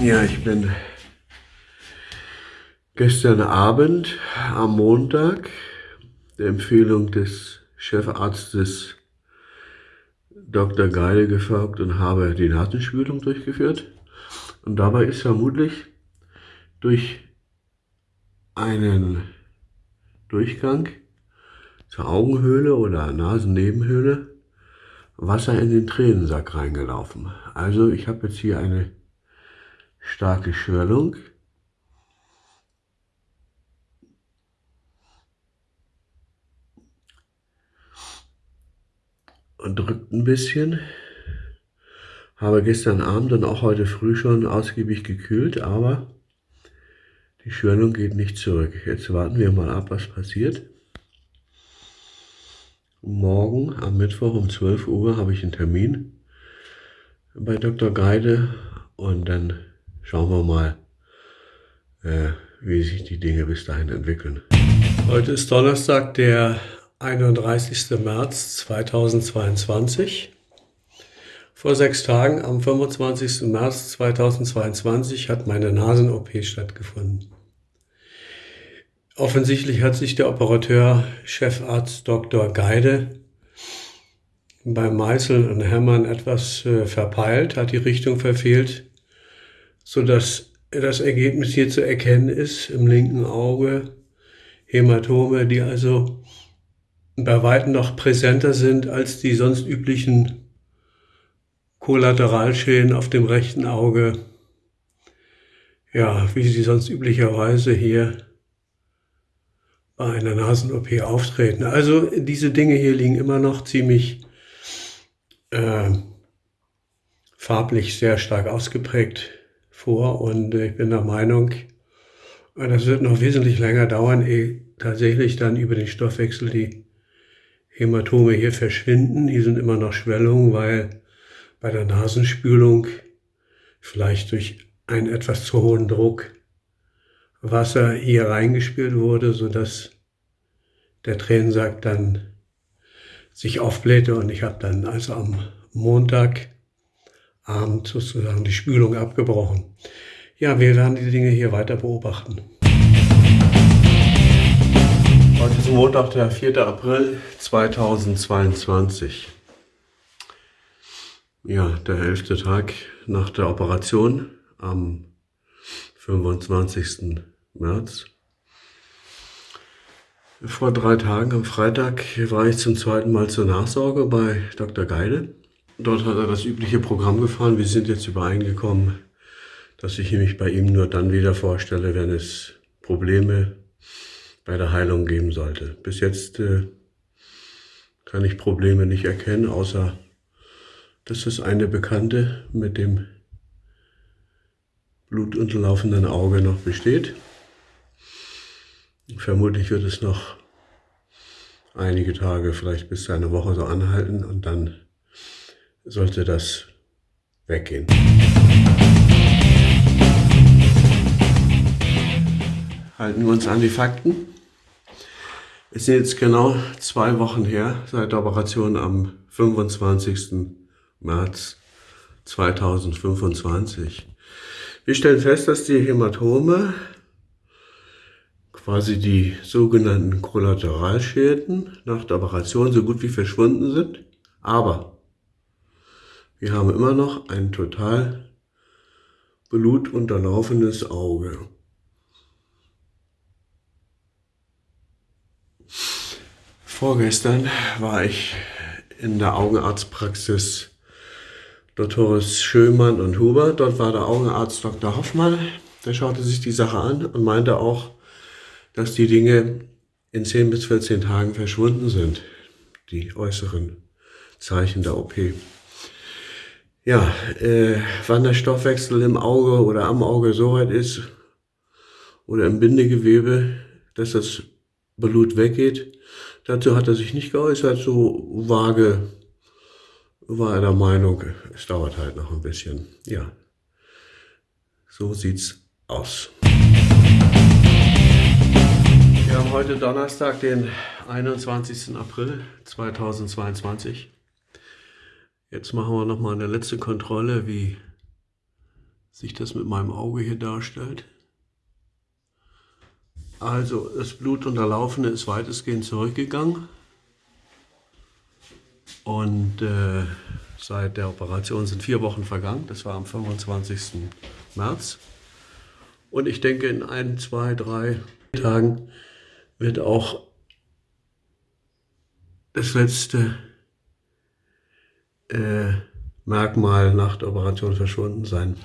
Denn gestern Abend am Montag der Empfehlung des Chefarztes Dr. Geile gefolgt und habe die Nasenspülung durchgeführt. Und dabei ist vermutlich durch einen Durchgang zur Augenhöhle oder Nasennebenhöhle Wasser in den Tränensack reingelaufen. Also ich habe jetzt hier eine starke Schwellung. Und drückt ein bisschen. Habe gestern Abend und auch heute früh schon ausgiebig gekühlt, aber die Schwellung geht nicht zurück. Jetzt warten wir mal ab, was passiert. Morgen am Mittwoch um 12 Uhr habe ich einen Termin bei Dr. Geide und dann schauen wir mal, äh, wie sich die Dinge bis dahin entwickeln. Heute ist Donnerstag, der 31. März 2022. Vor sechs Tagen, am 25. März 2022, hat meine Nasen-OP stattgefunden. Offensichtlich hat sich der Operateur, Chefarzt Dr. Geide, beim Meißeln und Hämmern etwas äh, verpeilt, hat die Richtung verfehlt, so dass das Ergebnis hier zu erkennen ist im linken Auge. Hämatome, die also bei weitem noch präsenter sind als die sonst üblichen Kollateralschäden auf dem rechten Auge. Ja, wie sie sonst üblicherweise hier bei einer Nasen-OP auftreten. Also diese Dinge hier liegen immer noch ziemlich äh, farblich sehr stark ausgeprägt vor und ich bin der Meinung, das wird noch wesentlich länger dauern, ehe tatsächlich dann über den Stoffwechsel die Hämatome hier verschwinden. Hier sind immer noch Schwellungen, weil bei der Nasenspülung vielleicht durch einen etwas zu hohen Druck Wasser hier reingespült wurde, sodass der Tränensack dann sich aufblähte und ich habe dann also am Montagabend sozusagen die Spülung abgebrochen. Ja, wir werden die Dinge hier weiter beobachten. Heute ist Montag, der 4. April 2022. Ja, der elfte Tag nach der Operation am 25. März. Vor drei Tagen, am Freitag, war ich zum zweiten Mal zur Nachsorge bei Dr. Geide. Dort hat er das übliche Programm gefahren. Wir sind jetzt übereingekommen, dass ich mich bei ihm nur dann wieder vorstelle, wenn es Probleme bei der Heilung geben sollte. Bis jetzt äh, kann ich Probleme nicht erkennen, außer dass das eine Bekannte mit dem blutunterlaufenden Auge noch besteht. Vermutlich wird es noch einige Tage, vielleicht bis zu einer Woche so anhalten und dann sollte das weggehen. Halten wir uns an die Fakten. Es sind jetzt genau zwei Wochen her seit der Operation am 25. März 2025. Wir stellen fest, dass die Hämatome, quasi die sogenannten Kollateralschäden nach der Operation so gut wie verschwunden sind. Aber wir haben immer noch ein total blutunterlaufenes Auge. Vorgestern war ich in der Augenarztpraxis Doktores Schömann und Huber. Dort war der Augenarzt Dr. Hoffmann. Der schaute sich die Sache an und meinte auch, dass die Dinge in 10 bis 14 Tagen verschwunden sind, die äußeren Zeichen der OP. Ja, äh, wann der Stoffwechsel im Auge oder am Auge so weit ist oder im Bindegewebe, dass das Blut weggeht, dazu hat er sich nicht geäußert, so vage war er der Meinung, es dauert halt noch ein bisschen. Ja, so sieht's aus. Wir haben heute Donnerstag, den 21. April 2022. Jetzt machen wir noch mal eine letzte Kontrolle, wie sich das mit meinem Auge hier darstellt. Also das Blutunterlaufene ist weitestgehend zurückgegangen. Und äh, seit der Operation sind vier Wochen vergangen. Das war am 25. März. Und ich denke, in ein, zwei, drei Tagen wird auch das letzte äh, Merkmal nach der Operation verschwunden sein.